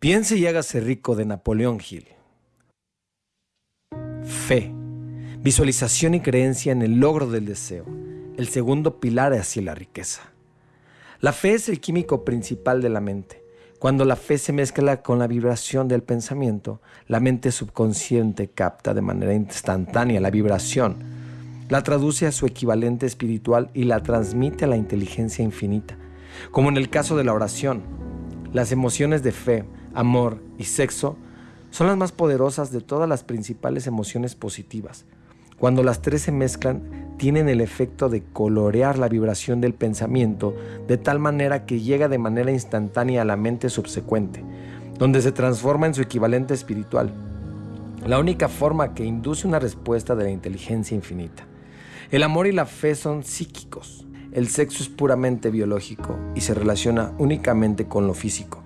Piense y hágase rico de Napoleón Hill. Fe, visualización y creencia en el logro del deseo, el segundo pilar hacia la riqueza. La fe es el químico principal de la mente. Cuando la fe se mezcla con la vibración del pensamiento, la mente subconsciente capta de manera instantánea la vibración, la traduce a su equivalente espiritual y la transmite a la inteligencia infinita. Como en el caso de la oración, las emociones de fe, amor y sexo son las más poderosas de todas las principales emociones positivas. Cuando las tres se mezclan, tienen el efecto de colorear la vibración del pensamiento de tal manera que llega de manera instantánea a la mente subsecuente, donde se transforma en su equivalente espiritual. La única forma que induce una respuesta de la inteligencia infinita. El amor y la fe son psíquicos. El sexo es puramente biológico y se relaciona únicamente con lo físico.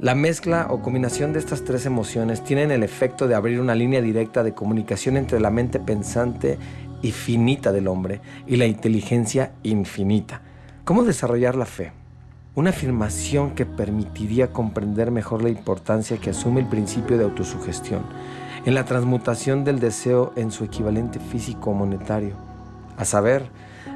La mezcla o combinación de estas tres emociones tienen el efecto de abrir una línea directa de comunicación entre la mente pensante y finita del hombre y la inteligencia infinita. ¿Cómo desarrollar la fe? Una afirmación que permitiría comprender mejor la importancia que asume el principio de autosugestión en la transmutación del deseo en su equivalente físico o monetario. A saber,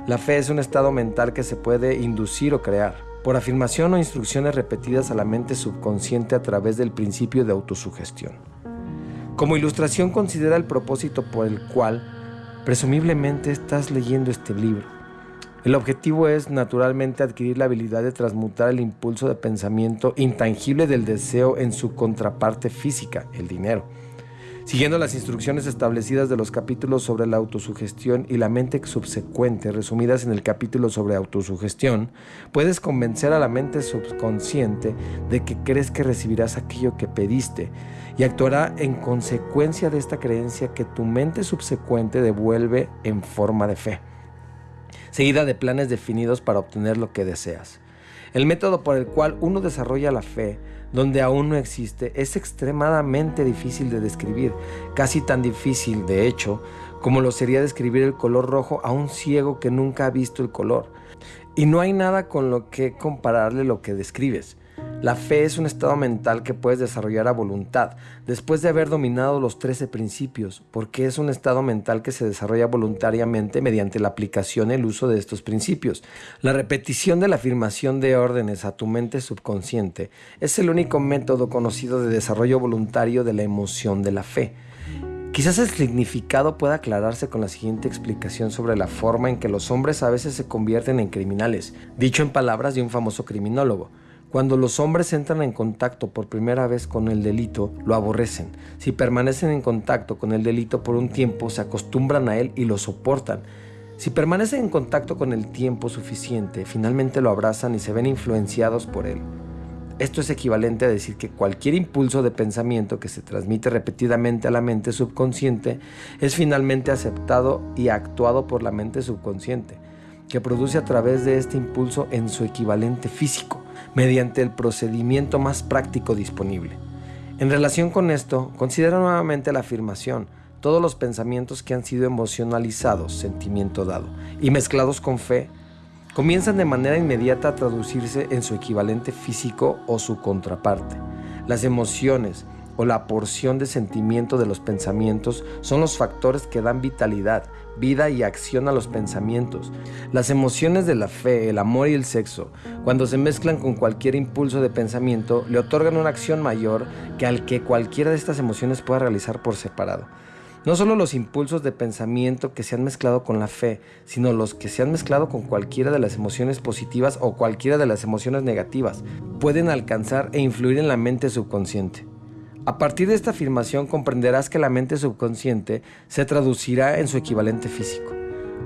la fe es un estado mental que se puede inducir o crear por afirmación o instrucciones repetidas a la mente subconsciente a través del principio de autosugestión. Como ilustración considera el propósito por el cual presumiblemente estás leyendo este libro. El objetivo es naturalmente adquirir la habilidad de transmutar el impulso de pensamiento intangible del deseo en su contraparte física, el dinero Siguiendo las instrucciones establecidas de los capítulos sobre la autosugestión y la mente subsecuente resumidas en el capítulo sobre autosugestión, puedes convencer a la mente subconsciente de que crees que recibirás aquello que pediste y actuará en consecuencia de esta creencia que tu mente subsecuente devuelve en forma de fe, seguida de planes definidos para obtener lo que deseas. El método por el cual uno desarrolla la fe donde aún no existe, es extremadamente difícil de describir, casi tan difícil, de hecho, como lo sería describir el color rojo a un ciego que nunca ha visto el color. Y no hay nada con lo que compararle lo que describes. La fe es un estado mental que puedes desarrollar a voluntad, después de haber dominado los 13 principios, porque es un estado mental que se desarrolla voluntariamente mediante la aplicación y el uso de estos principios. La repetición de la afirmación de órdenes a tu mente subconsciente es el único método conocido de desarrollo voluntario de la emoción de la fe. Quizás el significado pueda aclararse con la siguiente explicación sobre la forma en que los hombres a veces se convierten en criminales, dicho en palabras de un famoso criminólogo. Cuando los hombres entran en contacto por primera vez con el delito, lo aborrecen. Si permanecen en contacto con el delito por un tiempo, se acostumbran a él y lo soportan. Si permanecen en contacto con el tiempo suficiente, finalmente lo abrazan y se ven influenciados por él. Esto es equivalente a decir que cualquier impulso de pensamiento que se transmite repetidamente a la mente subconsciente es finalmente aceptado y actuado por la mente subconsciente, que produce a través de este impulso en su equivalente físico mediante el procedimiento más práctico disponible. En relación con esto, considera nuevamente la afirmación, todos los pensamientos que han sido emocionalizados, sentimiento dado, y mezclados con fe, comienzan de manera inmediata a traducirse en su equivalente físico o su contraparte. Las emociones, o la porción de sentimiento de los pensamientos son los factores que dan vitalidad, vida y acción a los pensamientos. Las emociones de la fe, el amor y el sexo, cuando se mezclan con cualquier impulso de pensamiento, le otorgan una acción mayor que al que cualquiera de estas emociones pueda realizar por separado. No solo los impulsos de pensamiento que se han mezclado con la fe, sino los que se han mezclado con cualquiera de las emociones positivas o cualquiera de las emociones negativas, pueden alcanzar e influir en la mente subconsciente. A partir de esta afirmación comprenderás que la mente subconsciente se traducirá en su equivalente físico,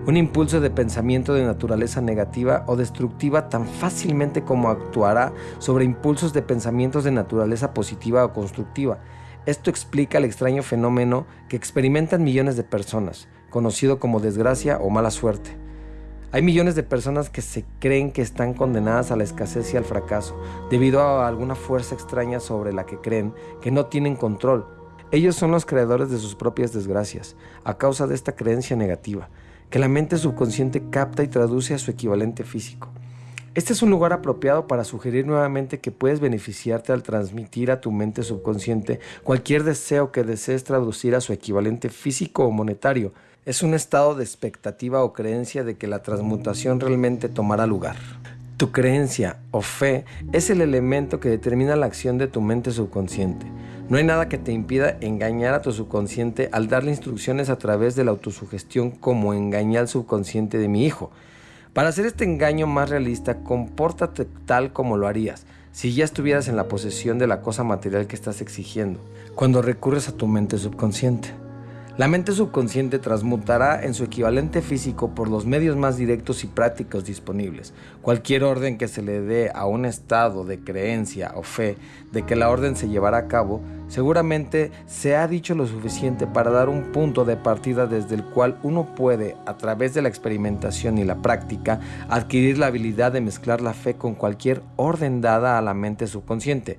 un impulso de pensamiento de naturaleza negativa o destructiva tan fácilmente como actuará sobre impulsos de pensamientos de naturaleza positiva o constructiva. Esto explica el extraño fenómeno que experimentan millones de personas, conocido como desgracia o mala suerte. Hay millones de personas que se creen que están condenadas a la escasez y al fracaso, debido a alguna fuerza extraña sobre la que creen que no tienen control. Ellos son los creadores de sus propias desgracias, a causa de esta creencia negativa, que la mente subconsciente capta y traduce a su equivalente físico. Este es un lugar apropiado para sugerir nuevamente que puedes beneficiarte al transmitir a tu mente subconsciente cualquier deseo que desees traducir a su equivalente físico o monetario. Es un estado de expectativa o creencia de que la transmutación realmente tomará lugar. Tu creencia o fe es el elemento que determina la acción de tu mente subconsciente. No hay nada que te impida engañar a tu subconsciente al darle instrucciones a través de la autosugestión como engañar al subconsciente de mi hijo. Para hacer este engaño más realista, compórtate tal como lo harías si ya estuvieras en la posesión de la cosa material que estás exigiendo, cuando recurres a tu mente subconsciente. La mente subconsciente transmutará en su equivalente físico por los medios más directos y prácticos disponibles. Cualquier orden que se le dé a un estado de creencia o fe de que la orden se llevará a cabo, seguramente se ha dicho lo suficiente para dar un punto de partida desde el cual uno puede, a través de la experimentación y la práctica, adquirir la habilidad de mezclar la fe con cualquier orden dada a la mente subconsciente.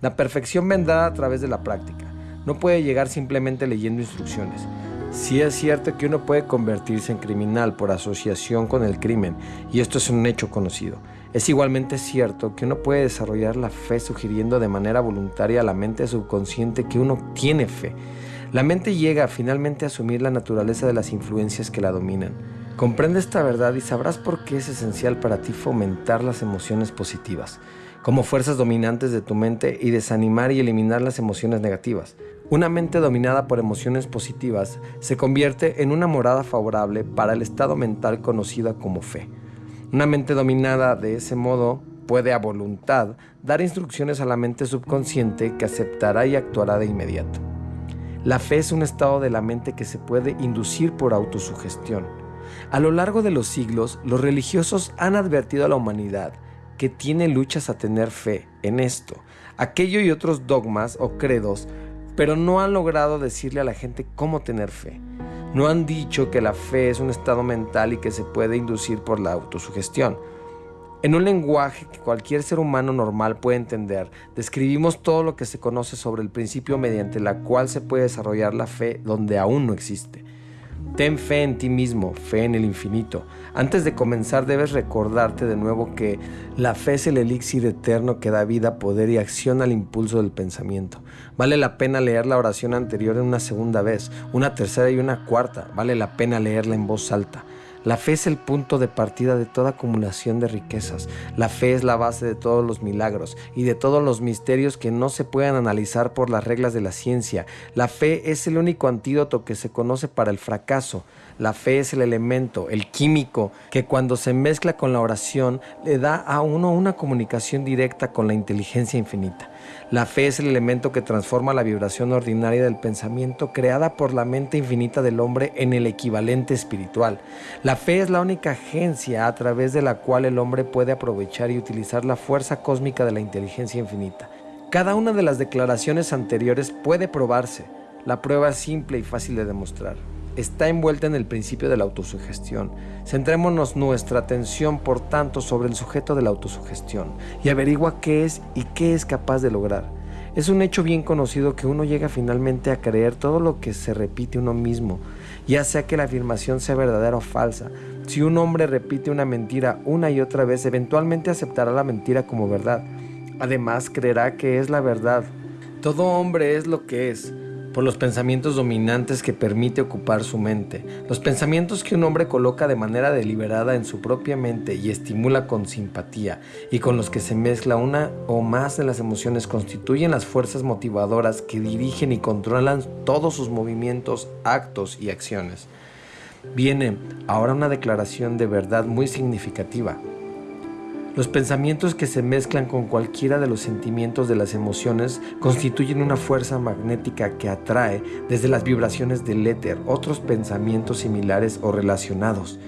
La perfección vendrá a través de la práctica no puede llegar simplemente leyendo instrucciones. Sí es cierto que uno puede convertirse en criminal por asociación con el crimen, y esto es un hecho conocido. Es igualmente cierto que uno puede desarrollar la fe sugiriendo de manera voluntaria a la mente subconsciente que uno tiene fe. La mente llega finalmente a asumir la naturaleza de las influencias que la dominan. Comprende esta verdad y sabrás por qué es esencial para ti fomentar las emociones positivas, como fuerzas dominantes de tu mente y desanimar y eliminar las emociones negativas. Una mente dominada por emociones positivas se convierte en una morada favorable para el estado mental conocida como fe. Una mente dominada de ese modo puede a voluntad dar instrucciones a la mente subconsciente que aceptará y actuará de inmediato. La fe es un estado de la mente que se puede inducir por autosugestión. A lo largo de los siglos, los religiosos han advertido a la humanidad que tiene luchas a tener fe en esto. Aquello y otros dogmas o credos pero no han logrado decirle a la gente cómo tener fe. No han dicho que la fe es un estado mental y que se puede inducir por la autosugestión. En un lenguaje que cualquier ser humano normal puede entender, describimos todo lo que se conoce sobre el principio mediante la cual se puede desarrollar la fe donde aún no existe. Ten fe en ti mismo, fe en el infinito. Antes de comenzar debes recordarte de nuevo que la fe es el elixir eterno que da vida, poder y acción al impulso del pensamiento. Vale la pena leer la oración anterior en una segunda vez, una tercera y una cuarta. Vale la pena leerla en voz alta. La fe es el punto de partida de toda acumulación de riquezas. La fe es la base de todos los milagros y de todos los misterios que no se pueden analizar por las reglas de la ciencia. La fe es el único antídoto que se conoce para el fracaso. La fe es el elemento, el químico, que cuando se mezcla con la oración le da a uno una comunicación directa con la inteligencia infinita. La fe es el elemento que transforma la vibración ordinaria del pensamiento creada por la mente infinita del hombre en el equivalente espiritual. La fe es la única agencia a través de la cual el hombre puede aprovechar y utilizar la fuerza cósmica de la inteligencia infinita. Cada una de las declaraciones anteriores puede probarse. La prueba es simple y fácil de demostrar está envuelta en el principio de la autosugestión. Centrémonos nuestra atención, por tanto, sobre el sujeto de la autosugestión y averigua qué es y qué es capaz de lograr. Es un hecho bien conocido que uno llega finalmente a creer todo lo que se repite uno mismo, ya sea que la afirmación sea verdadera o falsa. Si un hombre repite una mentira una y otra vez, eventualmente aceptará la mentira como verdad. Además, creerá que es la verdad. Todo hombre es lo que es por los pensamientos dominantes que permite ocupar su mente, los pensamientos que un hombre coloca de manera deliberada en su propia mente y estimula con simpatía, y con los que se mezcla una o más de las emociones constituyen las fuerzas motivadoras que dirigen y controlan todos sus movimientos, actos y acciones. Viene ahora una declaración de verdad muy significativa. Los pensamientos que se mezclan con cualquiera de los sentimientos de las emociones constituyen una fuerza magnética que atrae desde las vibraciones del éter otros pensamientos similares o relacionados.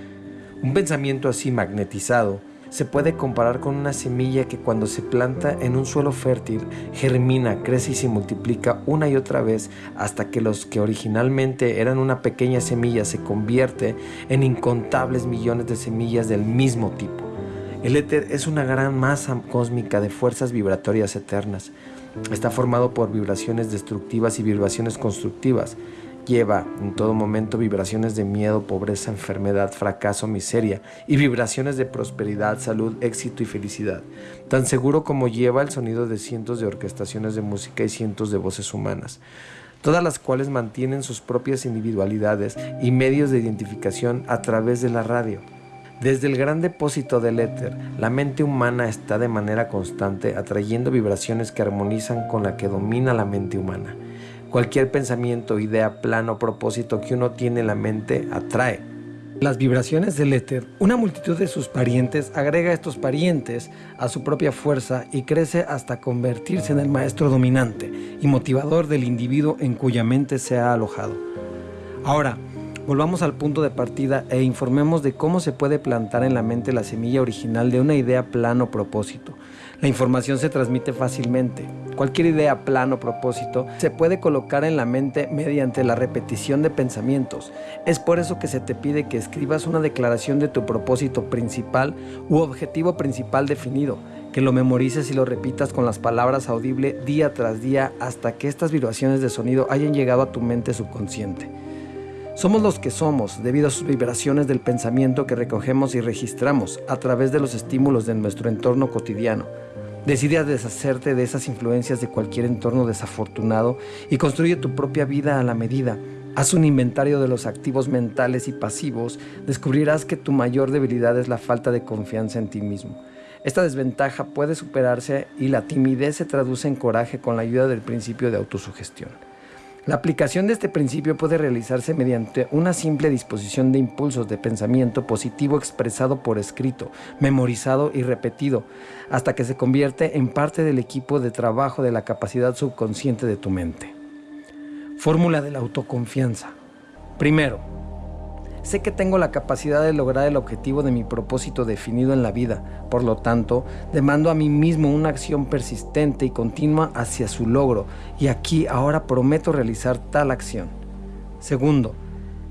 Un pensamiento así magnetizado se puede comparar con una semilla que cuando se planta en un suelo fértil germina, crece y se multiplica una y otra vez hasta que los que originalmente eran una pequeña semilla se convierte en incontables millones de semillas del mismo tipo. El éter es una gran masa cósmica de fuerzas vibratorias eternas. Está formado por vibraciones destructivas y vibraciones constructivas. lleva en todo momento vibraciones de miedo, pobreza, enfermedad, fracaso, miseria y vibraciones de prosperidad, salud, éxito y felicidad, tan seguro como lleva el sonido de cientos de orquestaciones de música y cientos de voces humanas, todas las cuales mantienen sus propias individualidades y medios de identificación a través de la radio. Desde el gran depósito del éter, la mente humana está de manera constante atrayendo vibraciones que armonizan con la que domina la mente humana. Cualquier pensamiento, idea, plan o propósito que uno tiene en la mente atrae. Las vibraciones del éter, una multitud de sus parientes agrega a estos parientes a su propia fuerza y crece hasta convertirse en el maestro dominante y motivador del individuo en cuya mente se ha alojado. Ahora, Volvamos al punto de partida e informemos de cómo se puede plantar en la mente la semilla original de una idea, plan o propósito. La información se transmite fácilmente. Cualquier idea, plan o propósito se puede colocar en la mente mediante la repetición de pensamientos. Es por eso que se te pide que escribas una declaración de tu propósito principal u objetivo principal definido, que lo memorices y lo repitas con las palabras audibles día tras día hasta que estas vibraciones de sonido hayan llegado a tu mente subconsciente. Somos los que somos debido a sus vibraciones del pensamiento que recogemos y registramos a través de los estímulos de nuestro entorno cotidiano. Decide deshacerte de esas influencias de cualquier entorno desafortunado y construye tu propia vida a la medida. Haz un inventario de los activos mentales y pasivos, descubrirás que tu mayor debilidad es la falta de confianza en ti mismo. Esta desventaja puede superarse y la timidez se traduce en coraje con la ayuda del principio de autosugestión. La aplicación de este principio puede realizarse mediante una simple disposición de impulsos de pensamiento positivo expresado por escrito, memorizado y repetido, hasta que se convierte en parte del equipo de trabajo de la capacidad subconsciente de tu mente. Fórmula de la autoconfianza. Primero, Sé que tengo la capacidad de lograr el objetivo de mi propósito definido en la vida. Por lo tanto, demando a mí mismo una acción persistente y continua hacia su logro. Y aquí ahora prometo realizar tal acción. Segundo,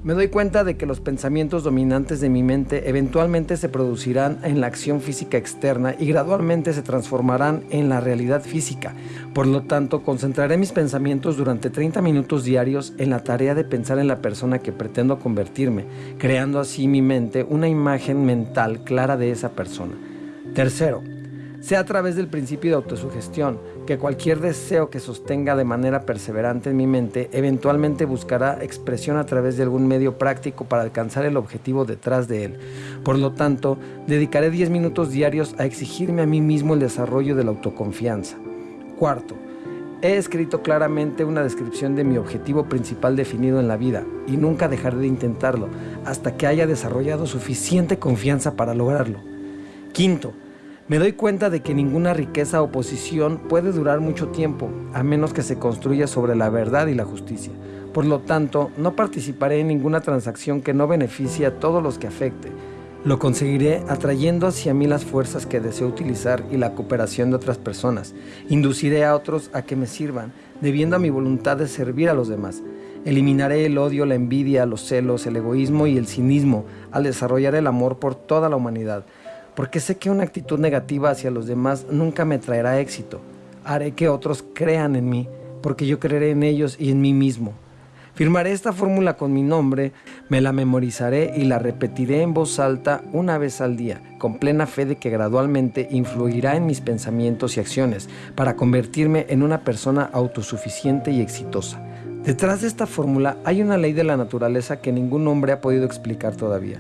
me doy cuenta de que los pensamientos dominantes de mi mente eventualmente se producirán en la acción física externa y gradualmente se transformarán en la realidad física. Por lo tanto, concentraré mis pensamientos durante 30 minutos diarios en la tarea de pensar en la persona que pretendo convertirme, creando así mi mente una imagen mental clara de esa persona. Tercero, sea a través del principio de autosugestión, que cualquier deseo que sostenga de manera perseverante en mi mente eventualmente buscará expresión a través de algún medio práctico para alcanzar el objetivo detrás de él. Por lo tanto, dedicaré 10 minutos diarios a exigirme a mí mismo el desarrollo de la autoconfianza. Cuarto, He escrito claramente una descripción de mi objetivo principal definido en la vida y nunca dejaré de intentarlo hasta que haya desarrollado suficiente confianza para lograrlo. Quinto, me doy cuenta de que ninguna riqueza o posición puede durar mucho tiempo, a menos que se construya sobre la verdad y la justicia. Por lo tanto, no participaré en ninguna transacción que no beneficie a todos los que afecte. Lo conseguiré atrayendo hacia mí las fuerzas que deseo utilizar y la cooperación de otras personas. Induciré a otros a que me sirvan, debiendo a mi voluntad de servir a los demás. Eliminaré el odio, la envidia, los celos, el egoísmo y el cinismo al desarrollar el amor por toda la humanidad porque sé que una actitud negativa hacia los demás nunca me traerá éxito. Haré que otros crean en mí, porque yo creeré en ellos y en mí mismo. Firmaré esta fórmula con mi nombre, me la memorizaré y la repetiré en voz alta una vez al día, con plena fe de que gradualmente influirá en mis pensamientos y acciones para convertirme en una persona autosuficiente y exitosa. Detrás de esta fórmula hay una ley de la naturaleza que ningún hombre ha podido explicar todavía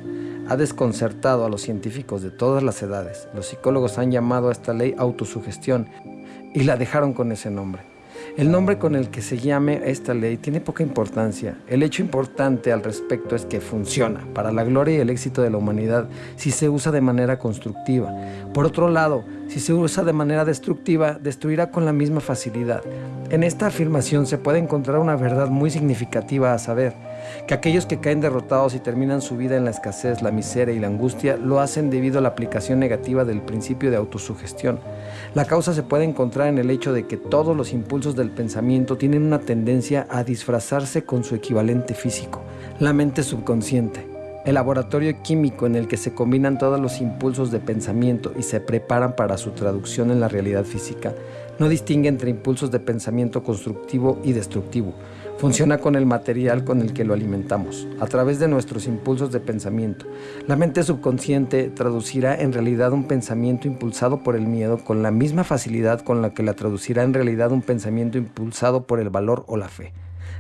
ha desconcertado a los científicos de todas las edades. Los psicólogos han llamado a esta ley autosugestión y la dejaron con ese nombre. El nombre con el que se llame esta ley tiene poca importancia. El hecho importante al respecto es que funciona para la gloria y el éxito de la humanidad si se usa de manera constructiva. Por otro lado, si se usa de manera destructiva, destruirá con la misma facilidad. En esta afirmación se puede encontrar una verdad muy significativa a saber que aquellos que caen derrotados y terminan su vida en la escasez, la miseria y la angustia lo hacen debido a la aplicación negativa del principio de autosugestión. La causa se puede encontrar en el hecho de que todos los impulsos del pensamiento tienen una tendencia a disfrazarse con su equivalente físico, la mente subconsciente. El laboratorio químico en el que se combinan todos los impulsos de pensamiento y se preparan para su traducción en la realidad física No distingue entre impulsos de pensamiento constructivo y destructivo. Funciona con el material con el que lo alimentamos, a través de nuestros impulsos de pensamiento. La mente subconsciente traducirá en realidad un pensamiento impulsado por el miedo con la misma facilidad con la que la traducirá en realidad un pensamiento impulsado por el valor o la fe.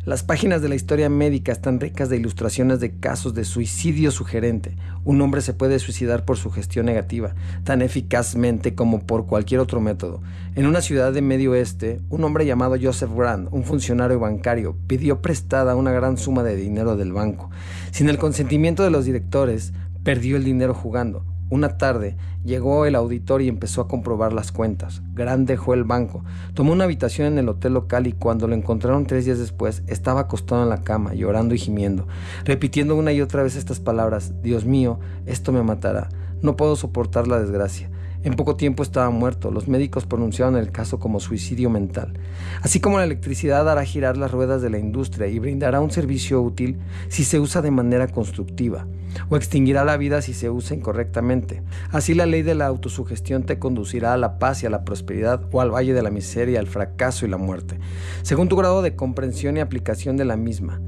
Las páginas de la historia médica están ricas de ilustraciones de casos de suicidio sugerente. Un hombre se puede suicidar por su gestión negativa, tan eficazmente como por cualquier otro método. En una ciudad de Medio Oeste, un hombre llamado Joseph Grant, un funcionario bancario, pidió prestada una gran suma de dinero del banco. Sin el consentimiento de los directores, perdió el dinero jugando. Una tarde llegó el auditor y empezó a comprobar las cuentas. Grant dejó el banco, tomó una habitación en el hotel local y cuando lo encontraron tres días después estaba acostado en la cama, llorando y gimiendo, repitiendo una y otra vez estas palabras, Dios mío, esto me matará, no puedo soportar la desgracia. En poco tiempo estaba muerto. Los médicos pronunciaron el caso como suicidio mental. Así como la electricidad hará girar las ruedas de la industria y brindará un servicio útil si se usa de manera constructiva, o extinguirá la vida si se usa incorrectamente. Así la ley de la autosugestión te conducirá a la paz y a la prosperidad o al valle de la miseria, al fracaso y la muerte, según tu grado de comprensión y aplicación de la misma.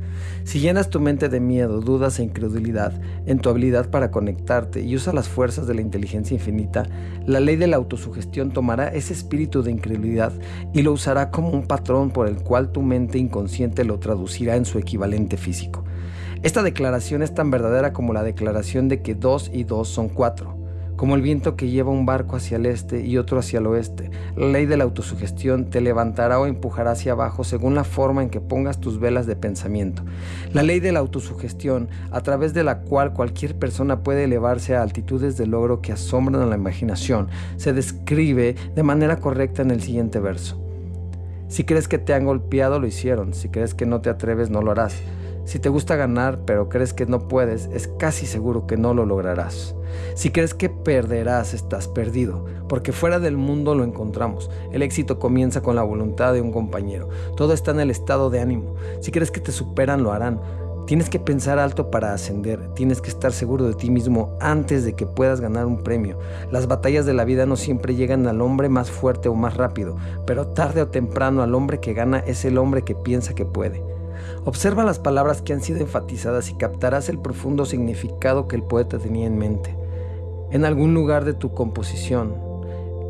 Si llenas tu mente de miedo, dudas e incredulidad en tu habilidad para conectarte y usas las fuerzas de la inteligencia infinita, la ley de la autosugestión tomará ese espíritu de incredulidad y lo usará como un patrón por el cual tu mente inconsciente lo traducirá en su equivalente físico. Esta declaración es tan verdadera como la declaración de que dos y dos son cuatro, como el viento que lleva un barco hacia el este y otro hacia el oeste. La ley de la autosugestión te levantará o empujará hacia abajo según la forma en que pongas tus velas de pensamiento. La ley de la autosugestión, a través de la cual cualquier persona puede elevarse a altitudes de logro que asombran a la imaginación, se describe de manera correcta en el siguiente verso. Si crees que te han golpeado, lo hicieron. Si crees que no te atreves, no lo harás. Si te gusta ganar pero crees que no puedes, es casi seguro que no lo lograrás. Si crees que perderás, estás perdido, porque fuera del mundo lo encontramos. El éxito comienza con la voluntad de un compañero. Todo está en el estado de ánimo. Si crees que te superan, lo harán. Tienes que pensar alto para ascender, tienes que estar seguro de ti mismo antes de que puedas ganar un premio. Las batallas de la vida no siempre llegan al hombre más fuerte o más rápido, pero tarde o temprano al hombre que gana es el hombre que piensa que puede. Observa las palabras que han sido enfatizadas y captarás el profundo significado que el poeta tenía en mente. En algún lugar de tu composición,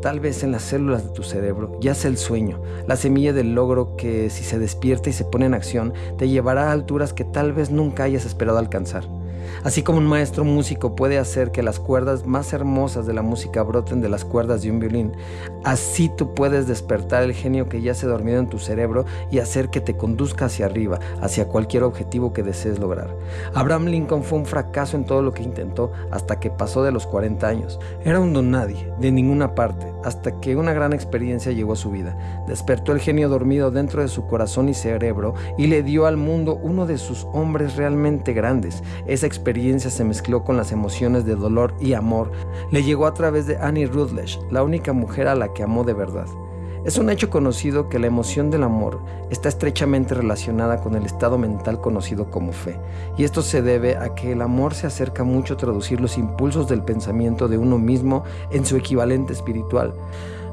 tal vez en las células de tu cerebro, yace el sueño, la semilla del logro que si se despierta y se pone en acción, te llevará a alturas que tal vez nunca hayas esperado alcanzar. Así como un maestro músico puede hacer que las cuerdas más hermosas de la música broten de las cuerdas de un violín, así tú puedes despertar el genio que ya se dormido en tu cerebro y hacer que te conduzca hacia arriba, hacia cualquier objetivo que desees lograr. Abraham Lincoln fue un fracaso en todo lo que intentó hasta que pasó de los 40 años. Era un don nadie, de ninguna parte, hasta que una gran experiencia llegó a su vida. Despertó el genio dormido dentro de su corazón y cerebro y le dio al mundo uno de sus hombres realmente grandes. Esa se mezcló con las emociones de dolor y amor. Le llegó a través de Annie Rutledge, la única mujer a la que amó de verdad. Es un hecho conocido que la emoción del amor está estrechamente relacionada con el estado mental conocido como fe, y esto se debe a que el amor se acerca mucho a traducir los impulsos del pensamiento de uno mismo en su equivalente espiritual.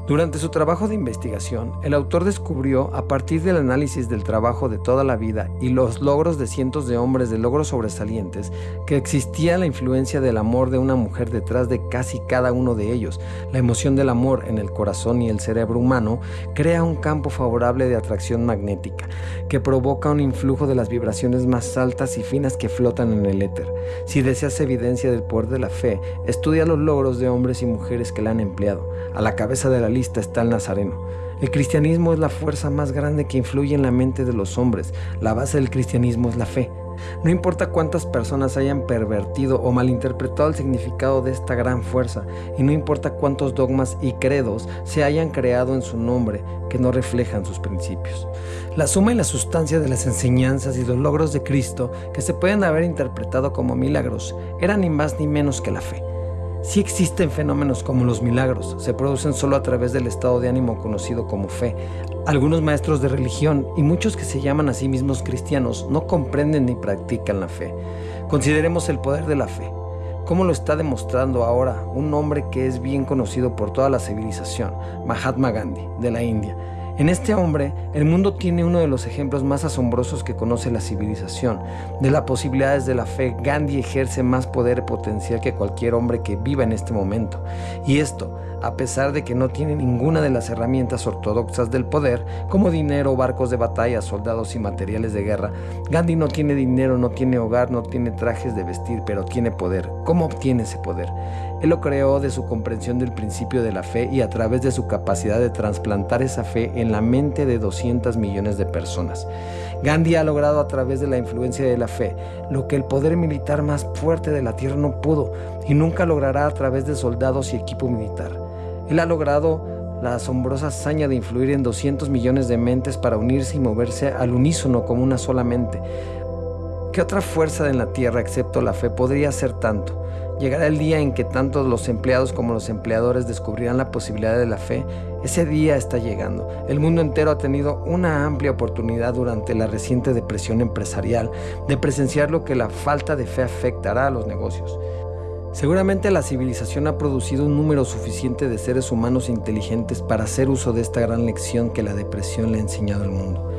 Durante su trabajo de investigación, el autor descubrió, a partir del análisis del trabajo de toda la vida y los logros de cientos de hombres de logros sobresalientes, que existía la influencia del amor de una mujer detrás de casi cada uno de ellos. La emoción del amor en el corazón y el cerebro humano crea un campo favorable de atracción magnética, que provoca un influjo de las vibraciones más altas y finas que flotan en el éter. Si deseas evidencia del poder de la fe, estudia los logros de hombres y mujeres que la han empleado. A la cabeza de la está el Nazareno. El cristianismo es la fuerza más grande que influye en la mente de los hombres. La base del cristianismo es la fe. No importa cuántas personas hayan pervertido o malinterpretado el significado de esta gran fuerza, y no importa cuántos dogmas y credos se hayan creado en su nombre que no reflejan sus principios. La suma y la sustancia de las enseñanzas y los logros de Cristo, que se pueden haber interpretado como milagros, eran ni más ni menos que la fe. Si existen fenómenos como los milagros, se producen solo a través del estado de ánimo conocido como fe. Algunos maestros de religión y muchos que se llaman a sí mismos cristianos no comprenden ni practican la fe. Consideremos el poder de la fe. como lo está demostrando ahora un hombre que es bien conocido por toda la civilización, Mahatma Gandhi, de la India. En este hombre, el mundo tiene uno de los ejemplos más asombrosos que conoce la civilización. De las posibilidades de la fe, Gandhi ejerce más poder potencial que cualquier hombre que viva en este momento. Y esto, a pesar de que no tiene ninguna de las herramientas ortodoxas del poder, como dinero, barcos de batalla, soldados y materiales de guerra. Gandhi no tiene dinero, no tiene hogar, no tiene trajes de vestir, pero tiene poder. ¿Cómo obtiene ese poder? Él lo creó de su comprensión del principio de la fe y a través de su capacidad de trasplantar esa fe en la mente de 200 millones de personas. Gandhi ha logrado a través de la influencia de la fe lo que el poder militar más fuerte de la tierra no pudo y nunca logrará a través de soldados y equipo militar. Él ha logrado la asombrosa hazaña de influir en 200 millones de mentes para unirse y moverse al unísono como una sola mente. ¿Qué otra fuerza en la tierra excepto la fe podría hacer tanto? Llegará el día en que tanto los empleados como los empleadores descubrirán la posibilidad de la fe. Ese día está llegando. El mundo entero ha tenido una amplia oportunidad durante la reciente depresión empresarial de presenciar lo que la falta de fe afectará a los negocios. Seguramente la civilización ha producido un número suficiente de seres humanos inteligentes para hacer uso de esta gran lección que la depresión le ha enseñado al mundo.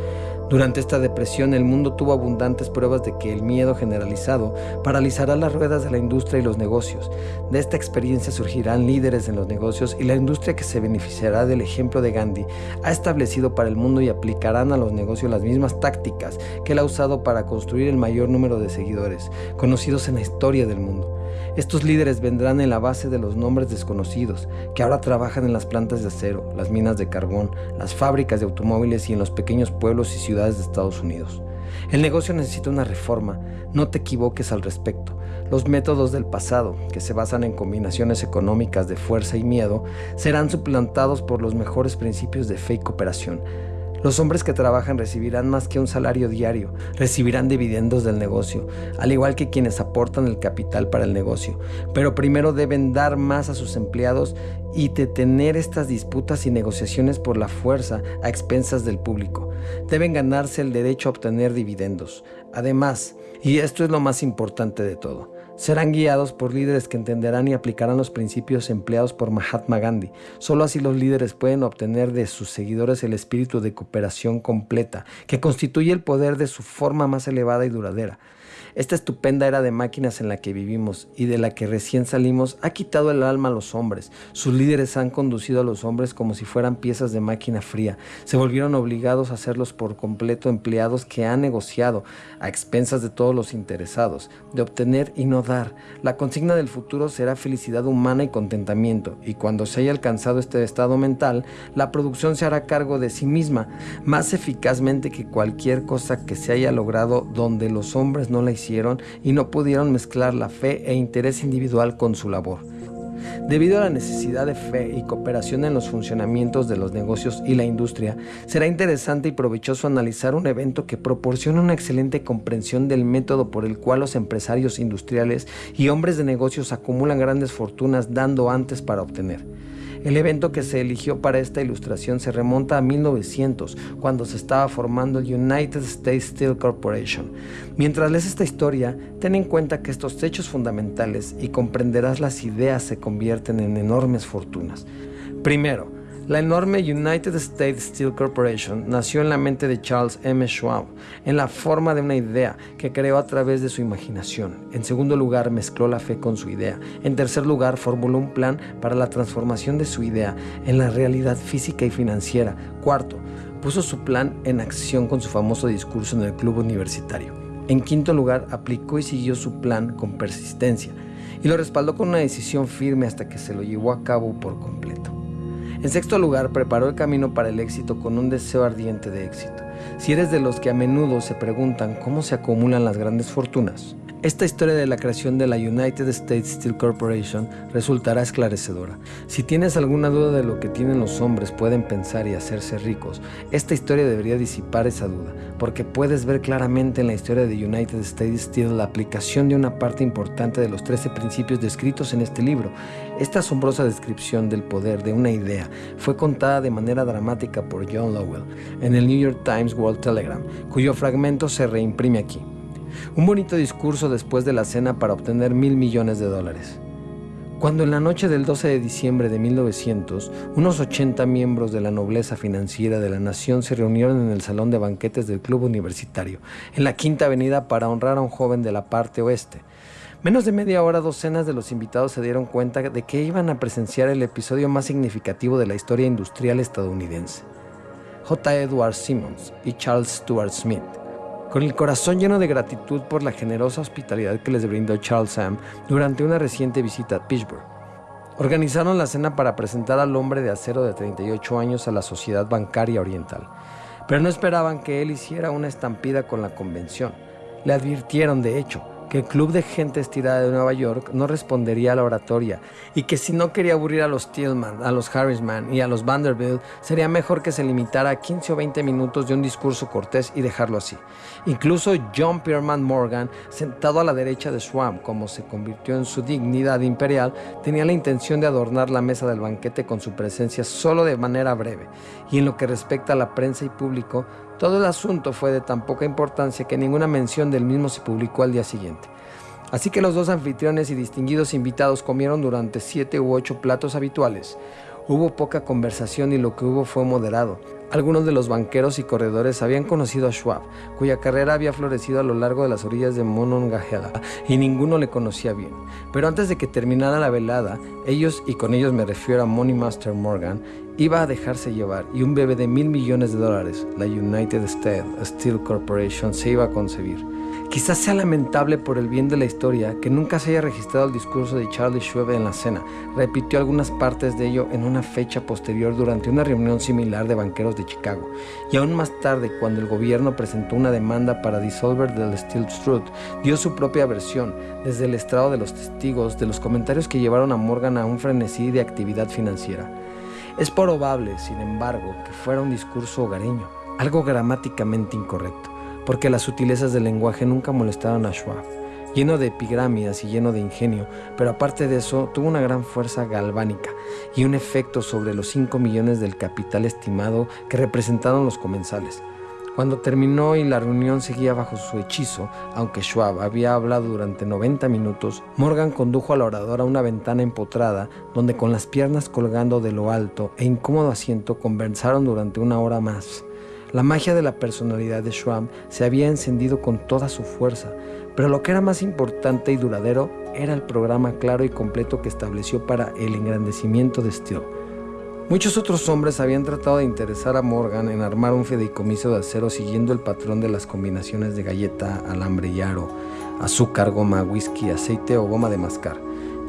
Durante esta depresión el mundo tuvo abundantes pruebas de que el miedo generalizado paralizará las ruedas de la industria y los negocios. De esta experiencia surgirán líderes en los negocios y la industria que se beneficiará del ejemplo de Gandhi ha establecido para el mundo y aplicarán a los negocios las mismas tácticas que él ha usado para construir el mayor número de seguidores, conocidos en la historia del mundo. Estos líderes vendrán en la base de los nombres desconocidos, que ahora trabajan en las plantas de acero, las minas de carbón, las fábricas de automóviles y en los pequeños pueblos y ciudades de Estados Unidos. El negocio necesita una reforma, no te equivoques al respecto. Los métodos del pasado, que se basan en combinaciones económicas de fuerza y miedo, serán suplantados por los mejores principios de fe y cooperación, los hombres que trabajan recibirán más que un salario diario, recibirán dividendos del negocio, al igual que quienes aportan el capital para el negocio, pero primero deben dar más a sus empleados y detener estas disputas y negociaciones por la fuerza a expensas del público. Deben ganarse el derecho a obtener dividendos. Además, y esto es lo más importante de todo, Serán guiados por líderes que entenderán y aplicarán los principios empleados por Mahatma Gandhi. Solo así los líderes pueden obtener de sus seguidores el espíritu de cooperación completa, que constituye el poder de su forma más elevada y duradera. Esta estupenda era de máquinas en la que vivimos y de la que recién salimos ha quitado el alma a los hombres. Sus líderes han conducido a los hombres como si fueran piezas de máquina fría. Se volvieron obligados a hacerlos por completo empleados que han negociado a expensas de todos los interesados, de obtener y no dar. La consigna del futuro será felicidad humana y contentamiento, y cuando se haya alcanzado este estado mental, la producción se hará cargo de sí misma, más eficazmente que cualquier cosa que se haya logrado donde los hombres no la hicieron y no pudieron mezclar la fe e interés individual con su labor. Debido a la necesidad de fe y cooperación en los funcionamientos de los negocios y la industria, será interesante y provechoso analizar un evento que proporciona una excelente comprensión del método por el cual los empresarios industriales y hombres de negocios acumulan grandes fortunas dando antes para obtener. El evento que se eligió para esta ilustración se remonta a 1900, cuando se estaba formando el United States Steel Corporation. Mientras lees esta historia, ten en cuenta que estos hechos fundamentales y comprenderás las ideas se convierten en enormes fortunas. Primero, la enorme United States Steel Corporation nació en la mente de Charles M. Schwab, en la forma de una idea que creó a través de su imaginación. En segundo lugar, mezcló la fe con su idea. En tercer lugar, formuló un plan para la transformación de su idea en la realidad física y financiera. Cuarto, puso su plan en acción con su famoso discurso en el club universitario. En quinto lugar, aplicó y siguió su plan con persistencia y lo respaldó con una decisión firme hasta que se lo llevó a cabo por completo. En sexto lugar, preparó el camino para el éxito con un deseo ardiente de éxito. Si eres de los que a menudo se preguntan cómo se acumulan las grandes fortunas, esta historia de la creación de la United States Steel Corporation resultará esclarecedora. Si tienes alguna duda de lo que tienen los hombres pueden pensar y hacerse ricos, esta historia debería disipar esa duda, porque puedes ver claramente en la historia de United States Steel la aplicación de una parte importante de los 13 principios descritos en este libro. Esta asombrosa descripción del poder de una idea fue contada de manera dramática por John Lowell en el New York Times World Telegram, cuyo fragmento se reimprime aquí. Un bonito discurso después de la cena para obtener mil millones de dólares. Cuando en la noche del 12 de diciembre de 1900, unos 80 miembros de la nobleza financiera de la nación se reunieron en el salón de banquetes del Club Universitario, en la Quinta Avenida, para honrar a un joven de la parte oeste. Menos de media hora, docenas de los invitados se dieron cuenta de que iban a presenciar el episodio más significativo de la historia industrial estadounidense. J. Edward Simmons y Charles Stuart Smith con el corazón lleno de gratitud por la generosa hospitalidad que les brindó Charles Sam durante una reciente visita a Pittsburgh. Organizaron la cena para presentar al hombre de acero de 38 años a la Sociedad Bancaria Oriental, pero no esperaban que él hiciera una estampida con la convención. Le advirtieron, de hecho, que el club de gente estirada de Nueva York no respondería a la oratoria y que si no quería aburrir a los Tillman, a los Harrisman y a los Vanderbilt, sería mejor que se limitara a 15 o 20 minutos de un discurso cortés y dejarlo así. Incluso John Pierman Morgan, sentado a la derecha de Schwab, como se convirtió en su dignidad imperial, tenía la intención de adornar la mesa del banquete con su presencia solo de manera breve. Y en lo que respecta a la prensa y público, todo el asunto fue de tan poca importancia que ninguna mención del mismo se publicó al día siguiente. Así que los dos anfitriones y distinguidos invitados comieron durante siete u ocho platos habituales. Hubo poca conversación y lo que hubo fue moderado. Algunos de los banqueros y corredores habían conocido a Schwab, cuya carrera había florecido a lo largo de las orillas de Monongahela, y ninguno le conocía bien. Pero antes de que terminara la velada, ellos, y con ellos me refiero a Money Master Morgan, iba a dejarse llevar y un bebé de mil millones de dólares, la United States Steel Corporation, se iba a concebir. Quizás sea lamentable por el bien de la historia que nunca se haya registrado el discurso de Charlie Schwab en la cena. Repitió algunas partes de ello en una fecha posterior durante una reunión similar de banqueros de Chicago. Y aún más tarde, cuando el gobierno presentó una demanda para disolver del Steel Truth, dio su propia versión, desde el estrado de los testigos, de los comentarios que llevaron a Morgan a un frenesí de actividad financiera. Es probable, sin embargo, que fuera un discurso hogareño, algo gramáticamente incorrecto, porque las sutilezas del lenguaje nunca molestaron a Schwab, lleno de epigramias y lleno de ingenio, pero aparte de eso tuvo una gran fuerza galvánica y un efecto sobre los 5 millones del capital estimado que representaron los comensales. Cuando terminó y la reunión seguía bajo su hechizo, aunque Schwab había hablado durante 90 minutos, Morgan condujo al orador a una ventana empotrada donde con las piernas colgando de lo alto e incómodo asiento conversaron durante una hora más. La magia de la personalidad de Schwab se había encendido con toda su fuerza, pero lo que era más importante y duradero era el programa claro y completo que estableció para el engrandecimiento de Steele. Muchos otros hombres habían tratado de interesar a Morgan en armar un fideicomiso de acero siguiendo el patrón de las combinaciones de galleta, alambre y aro, azúcar, goma, whisky, aceite o goma de mascar.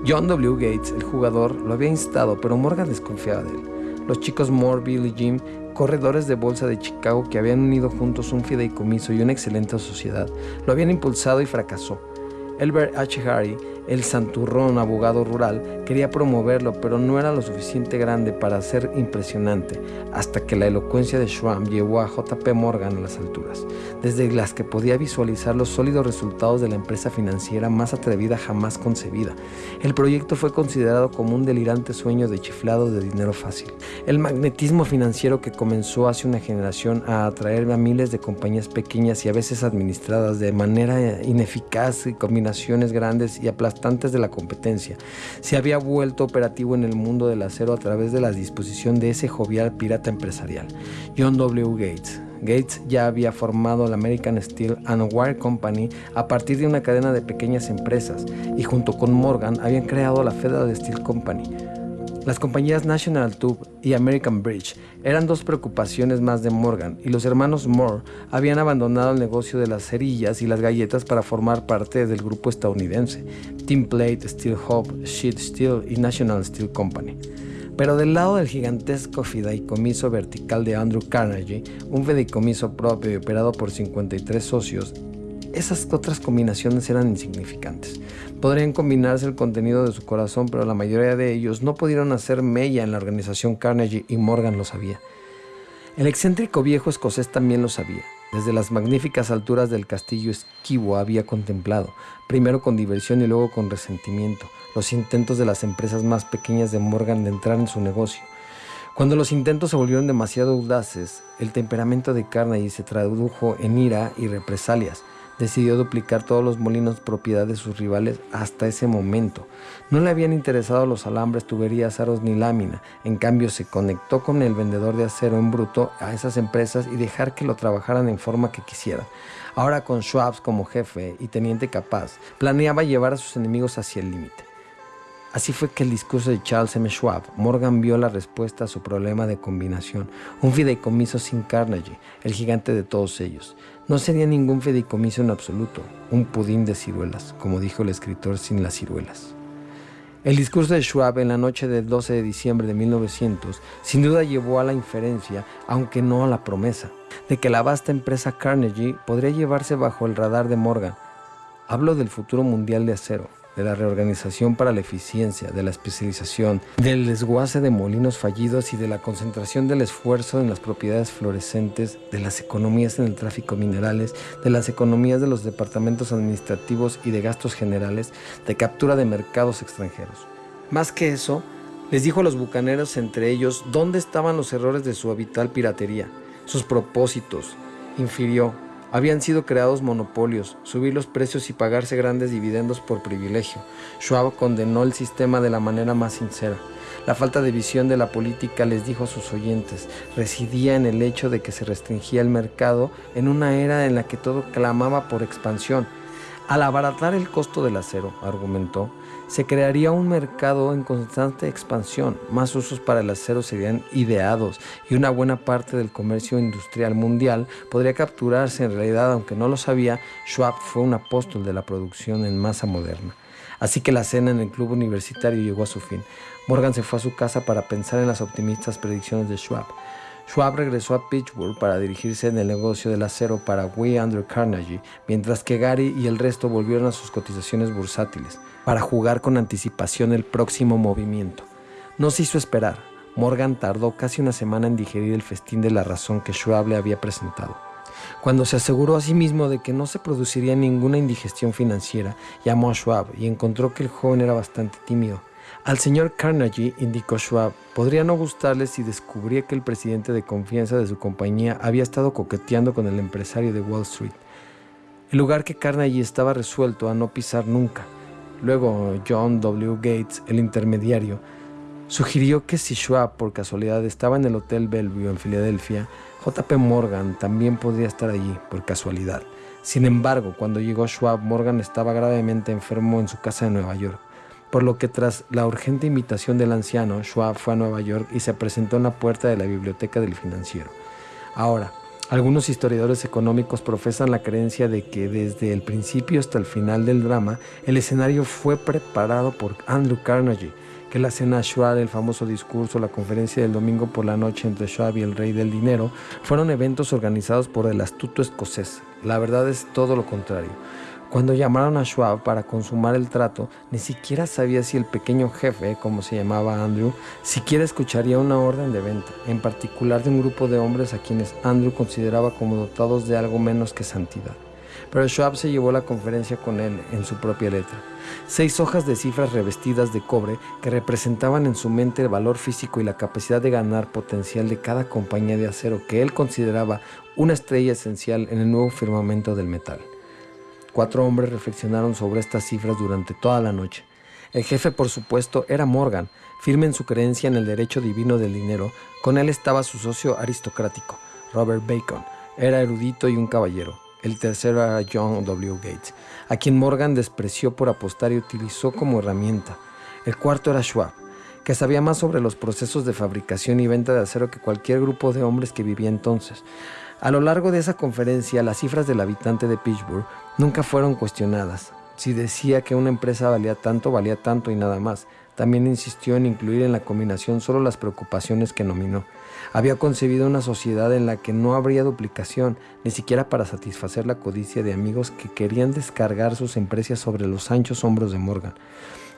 John W. Gates, el jugador, lo había instado, pero Morgan desconfiaba de él. Los chicos Moore, Bill y Jim, corredores de bolsa de Chicago que habían unido juntos un fideicomiso y una excelente sociedad, lo habían impulsado y fracasó. Elbert H. Harry, el santurrón abogado rural, quería promoverlo, pero no era lo suficiente grande para ser impresionante, hasta que la elocuencia de Schwab llevó a JP Morgan a las alturas, desde las que podía visualizar los sólidos resultados de la empresa financiera más atrevida jamás concebida. El proyecto fue considerado como un delirante sueño de chiflado de dinero fácil. El magnetismo financiero que comenzó hace una generación a atraer a miles de compañías pequeñas y a veces administradas de manera ineficaz y combinación grandes y aplastantes de la competencia. Se había vuelto operativo en el mundo del acero a través de la disposición de ese jovial pirata empresarial, John W. Gates. Gates ya había formado la American Steel and Wire Company a partir de una cadena de pequeñas empresas y junto con Morgan habían creado la Federal Steel Company, las compañías National Tube y American Bridge eran dos preocupaciones más de Morgan y los hermanos Moore habían abandonado el negocio de las cerillas y las galletas para formar parte del grupo estadounidense Team Plate, Steel Hub, Sheet Steel y National Steel Company. Pero del lado del gigantesco fideicomiso vertical de Andrew Carnegie, un fideicomiso propio y operado por 53 socios, esas otras combinaciones eran insignificantes. Podrían combinarse el contenido de su corazón, pero la mayoría de ellos no pudieron hacer mella en la organización Carnegie y Morgan lo sabía. El excéntrico viejo escocés también lo sabía. Desde las magníficas alturas del castillo esquivo había contemplado, primero con diversión y luego con resentimiento, los intentos de las empresas más pequeñas de Morgan de entrar en su negocio. Cuando los intentos se volvieron demasiado audaces, el temperamento de Carnegie se tradujo en ira y represalias. decidió duplicar todos los molinos propiedad de sus rivales hasta ese momento. No le habían interesado los alambres, tuberías, aros ni lámina. En cambio, se conectó con el vendedor de acero en bruto a esas empresas y dejar que lo trabajaran en forma que quisieran. Ahora con Schwab como jefe y teniente capaz, planeaba llevar a sus enemigos hacia el límite. Así fue que el discurso de Charles M. Schwab, Morgan vio la respuesta a su problema de combinación, un fideicomiso sin Carnegie, el gigante de todos ellos. No sería ningún fideicomiso en absoluto, un pudín de ciruelas, como dijo el escritor sin las ciruelas. El discurso de Schwab en la noche del 12 de diciembre de 1900 sin duda llevó a la inferencia, aunque no a la promesa, de que la vasta empresa Carnegie podría llevarse bajo el radar de Morgan. Hablo del futuro mundial de acero, de la reorganización para la eficiencia, de la especialización, del desguace de molinos fallidos y de la concentración del esfuerzo en las propiedades fluorescentes, de las economías en el tráfico minerales, de las economías de los departamentos administrativos y de gastos generales, de captura de mercados extranjeros. Más que eso, les dijo a los bucaneros entre ellos dónde estaban los errores de su habitual piratería, sus propósitos, infirió habían sido creados monopolios, subir los precios y pagarse grandes dividendos por privilegio. Schwab condenó el sistema de la manera más sincera. La falta de visión de la política, les dijo a sus oyentes, residía en el hecho de que se restringía el mercado en una era en la que todo clamaba por expansión. Al abaratar el costo del acero, argumentó, se crearía un mercado en constante expansión, más usos para el acero serían ideados y una buena parte del comercio industrial mundial podría capturarse. En realidad, aunque no lo sabía, Schwab fue un apóstol de la producción en masa moderna. Así que la cena en el club universitario llegó a su fin. Morgan se fue a su casa para pensar en las optimistas predicciones de Schwab. Schwab regresó a Pittsburgh para dirigirse en el negocio del acero para We Andrew Carnegie, mientras que Gary y el resto volvieron a sus cotizaciones bursátiles para jugar con anticipación el próximo movimiento. No se hizo esperar. Morgan tardó casi una semana en digerir el festín de la razón que Schwab le había presentado. Cuando se aseguró a sí mismo de que no se produciría ninguna indigestión financiera, llamó a Schwab y encontró que el joven era bastante tímido. Al señor Carnegie, indicó Schwab, podría no gustarle si descubría que el presidente de confianza de su compañía había estado coqueteando con el empresario de Wall Street. El lugar que Carnegie estaba resuelto a no pisar nunca. Luego John W. Gates, el intermediario, sugirió que si Schwab por casualidad estaba en el Hotel Bellevue en Filadelfia, JP Morgan también podría estar allí por casualidad. Sin embargo, cuando llegó Schwab, Morgan estaba gravemente enfermo en su casa de Nueva York, por lo que tras la urgente invitación del anciano, Schwab fue a Nueva York y se presentó en la puerta de la biblioteca del financiero. Ahora, algunos historiadores económicos profesan la creencia de que desde el principio hasta el final del drama, el escenario fue preparado por Andrew Carnegie, que la cena Schwab, el famoso discurso, la conferencia del domingo por la noche entre Schwab y el rey del dinero, fueron eventos organizados por el astuto escocés. La verdad es todo lo contrario. Cuando llamaron a Schwab para consumar el trato, ni siquiera sabía si el pequeño jefe, como se llamaba Andrew, siquiera escucharía una orden de venta, en particular de un grupo de hombres a quienes Andrew consideraba como dotados de algo menos que santidad. Pero Schwab se llevó la conferencia con él en su propia letra. Seis hojas de cifras revestidas de cobre que representaban en su mente el valor físico y la capacidad de ganar potencial de cada compañía de acero que él consideraba una estrella esencial en el nuevo firmamento del metal. Cuatro hombres reflexionaron sobre estas cifras durante toda la noche. El jefe, por supuesto, era Morgan, firme en su creencia en el derecho divino del dinero. Con él estaba su socio aristocrático, Robert Bacon. Era erudito y un caballero. El tercero era John W. Gates, a quien Morgan despreció por apostar y utilizó como herramienta. El cuarto era Schwab, que sabía más sobre los procesos de fabricación y venta de acero que cualquier grupo de hombres que vivía entonces. A lo largo de esa conferencia, las cifras del habitante de Pittsburgh nunca fueron cuestionadas. Si decía que una empresa valía tanto, valía tanto y nada más. También insistió en incluir en la combinación solo las preocupaciones que nominó. Había concebido una sociedad en la que no habría duplicación, ni siquiera para satisfacer la codicia de amigos que querían descargar sus empresas sobre los anchos hombros de Morgan.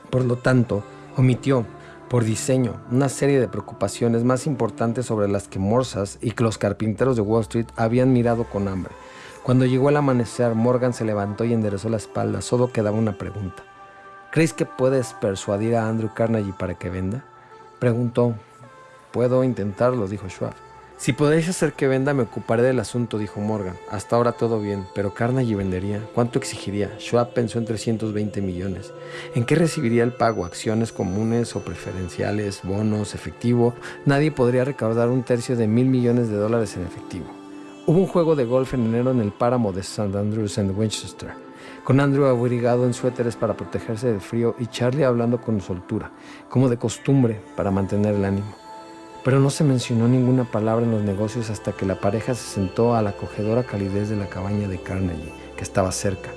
Por lo tanto, omitió, por diseño, una serie de preocupaciones más importantes sobre las que Morsas y los carpinteros de Wall Street habían mirado con hambre. Cuando llegó el amanecer, Morgan se levantó y enderezó la espalda. Solo quedaba una pregunta. ¿Crees que puedes persuadir a Andrew Carnegie para que venda? Preguntó. Puedo intentarlo, dijo Schwab. Si podéis hacer que venda, me ocuparé del asunto, dijo Morgan. Hasta ahora todo bien, pero Carnegie vendería. ¿Cuánto exigiría? Schwab pensó en 320 millones. ¿En qué recibiría el pago? ¿Acciones comunes o preferenciales? ¿Bonos? ¿Efectivo? Nadie podría recaudar un tercio de mil millones de dólares en efectivo. Hubo un juego de golf en enero en el páramo de St. Andrews en Winchester, con Andrew abrigado en suéteres para protegerse del frío y Charlie hablando con soltura, como de costumbre, para mantener el ánimo pero no se mencionó ninguna palabra en los negocios hasta que la pareja se sentó a la acogedora calidez de la cabaña de Carnegie, que estaba cerca.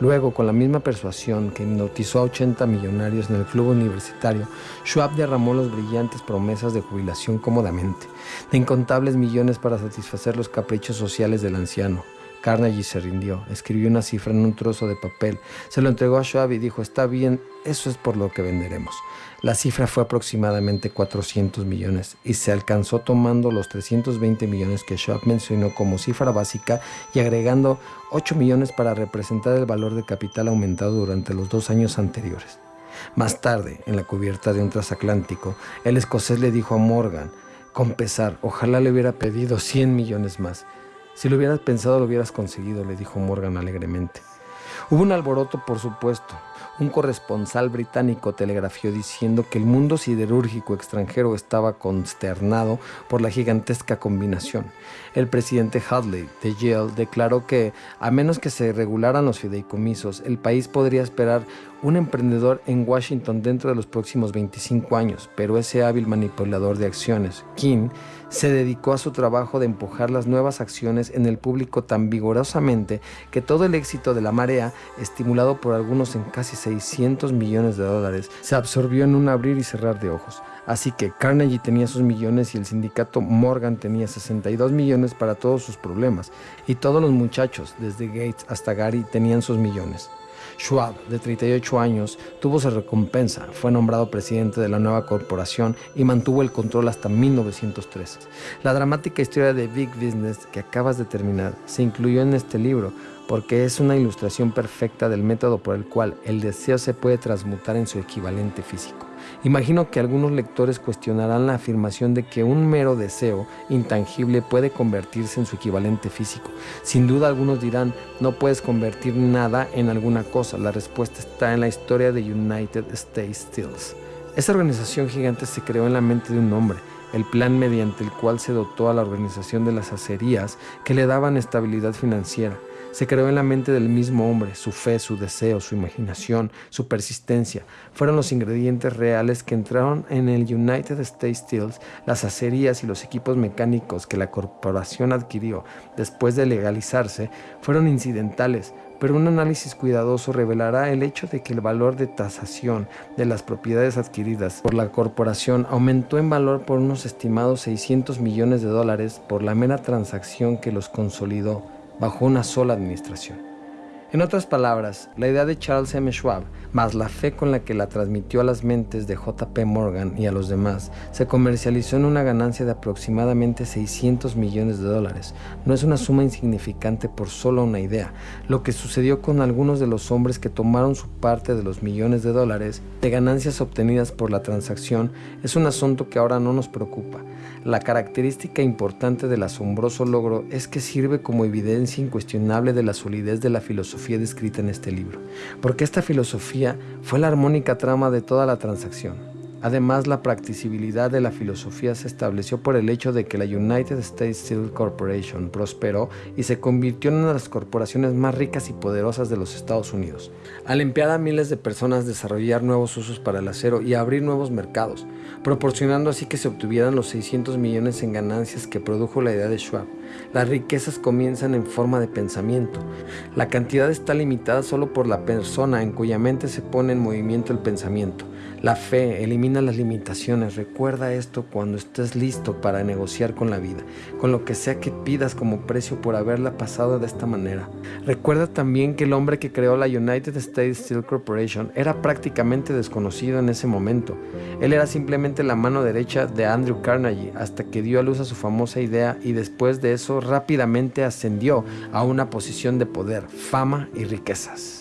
Luego, con la misma persuasión que hipnotizó a 80 millonarios en el club universitario, Schwab derramó las brillantes promesas de jubilación cómodamente, de incontables millones para satisfacer los caprichos sociales del anciano. Carnegie se rindió, escribió una cifra en un trozo de papel, se lo entregó a Schwab y dijo, está bien, eso es por lo que venderemos. La cifra fue aproximadamente 400 millones y se alcanzó tomando los 320 millones que Schwab mencionó como cifra básica y agregando 8 millones para representar el valor de capital aumentado durante los dos años anteriores. Más tarde, en la cubierta de un transatlántico, el escocés le dijo a Morgan, con pesar, ojalá le hubiera pedido 100 millones más. Si lo hubieras pensado, lo hubieras conseguido, le dijo Morgan alegremente. Hubo un alboroto, por supuesto, un corresponsal británico telegrafió diciendo que el mundo siderúrgico extranjero estaba consternado por la gigantesca combinación. El presidente Hadley de Yale declaró que, a menos que se regularan los fideicomisos, el país podría esperar un emprendedor en Washington dentro de los próximos 25 años, pero ese hábil manipulador de acciones, King, se dedicó a su trabajo de empujar las nuevas acciones en el público tan vigorosamente que todo el éxito de la marea, estimulado por algunos en casi 600 millones de dólares, se absorbió en un abrir y cerrar de ojos. Así que Carnegie tenía sus millones y el sindicato Morgan tenía 62 millones para todos sus problemas. Y todos los muchachos, desde Gates hasta Gary, tenían sus millones. Schwab, de 38 años, tuvo su recompensa, fue nombrado presidente de la nueva corporación y mantuvo el control hasta 1903. La dramática historia de Big Business que acabas de terminar se incluyó en este libro porque es una ilustración perfecta del método por el cual el deseo se puede transmutar en su equivalente físico. Imagino que algunos lectores cuestionarán la afirmación de que un mero deseo intangible puede convertirse en su equivalente físico. Sin duda algunos dirán, no puedes convertir nada en alguna cosa. La respuesta está en la historia de United States Steels. Esa organización gigante se creó en la mente de un hombre, el plan mediante el cual se dotó a la organización de las acerías que le daban estabilidad financiera se creó en la mente del mismo hombre, su fe, su deseo, su imaginación, su persistencia. Fueron los ingredientes reales que entraron en el United States Steels, las acerías y los equipos mecánicos que la corporación adquirió después de legalizarse, fueron incidentales, pero un análisis cuidadoso revelará el hecho de que el valor de tasación de las propiedades adquiridas por la corporación aumentó en valor por unos estimados 600 millones de dólares por la mera transacción que los consolidó bajo una sola administración. En otras palabras, la idea de Charles M. Schwab, más la fe con la que la transmitió a las mentes de J.P. Morgan y a los demás, se comercializó en una ganancia de aproximadamente 600 millones de dólares. No es una suma insignificante por solo una idea. Lo que sucedió con algunos de los hombres que tomaron su parte de los millones de dólares de ganancias obtenidas por la transacción es un asunto que ahora no nos preocupa. La característica importante del asombroso logro es que sirve como evidencia incuestionable de la solidez de la filosofía descrita en este libro, porque esta filosofía fue la armónica trama de toda la transacción. Además, la practicabilidad de la filosofía se estableció por el hecho de que la United States Steel Corporation prosperó y se convirtió en una de las corporaciones más ricas y poderosas de los Estados Unidos, al emplear a miles de personas desarrollar nuevos usos para el acero y abrir nuevos mercados, proporcionando así que se obtuvieran los 600 millones en ganancias que produjo la idea de Schwab. Las riquezas comienzan en forma de pensamiento. La cantidad está limitada solo por la persona en cuya mente se pone en movimiento el pensamiento. La fe elimina las limitaciones. Recuerda esto cuando estés listo para negociar con la vida, con lo que sea que pidas como precio por haberla pasado de esta manera. Recuerda también que el hombre que creó la United States Steel Corporation era prácticamente desconocido en ese momento. Él era simplemente la mano derecha de Andrew Carnegie hasta que dio a luz a su famosa idea y después de eso rápidamente ascendió a una posición de poder, fama y riquezas.